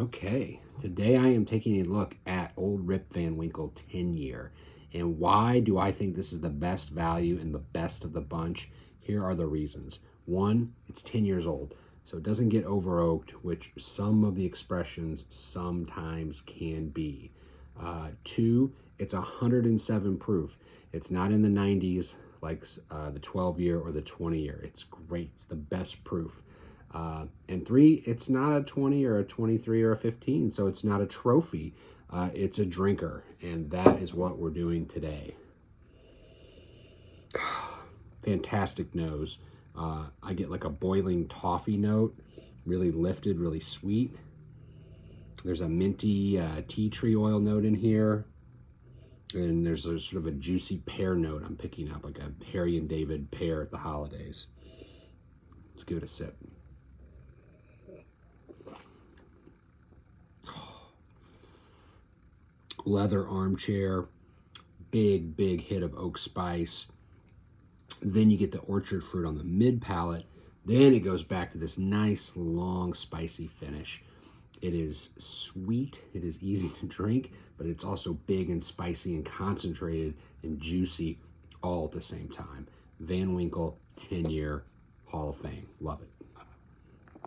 Okay, today I am taking a look at Old Rip Van Winkle 10 year. And why do I think this is the best value and the best of the bunch? Here are the reasons. One, it's 10 years old, so it doesn't get over oaked, which some of the expressions sometimes can be. Uh, two, it's 107 proof. It's not in the 90s like uh, the 12 year or the 20 year. It's great, it's the best proof. Uh, and three, it's not a 20 or a 23 or a 15, so it's not a trophy. Uh, it's a drinker, and that is what we're doing today. Fantastic nose. Uh, I get like a boiling toffee note, really lifted, really sweet. There's a minty uh, tea tree oil note in here. And there's a sort of a juicy pear note I'm picking up, like a Harry and David pear at the holidays. Let's give it a sip. Leather armchair, big, big hit of oak spice. Then you get the orchard fruit on the mid palate. Then it goes back to this nice, long, spicy finish. It is sweet, it is easy to drink, but it's also big and spicy and concentrated and juicy all at the same time. Van Winkle 10 year Hall of Fame. Love it.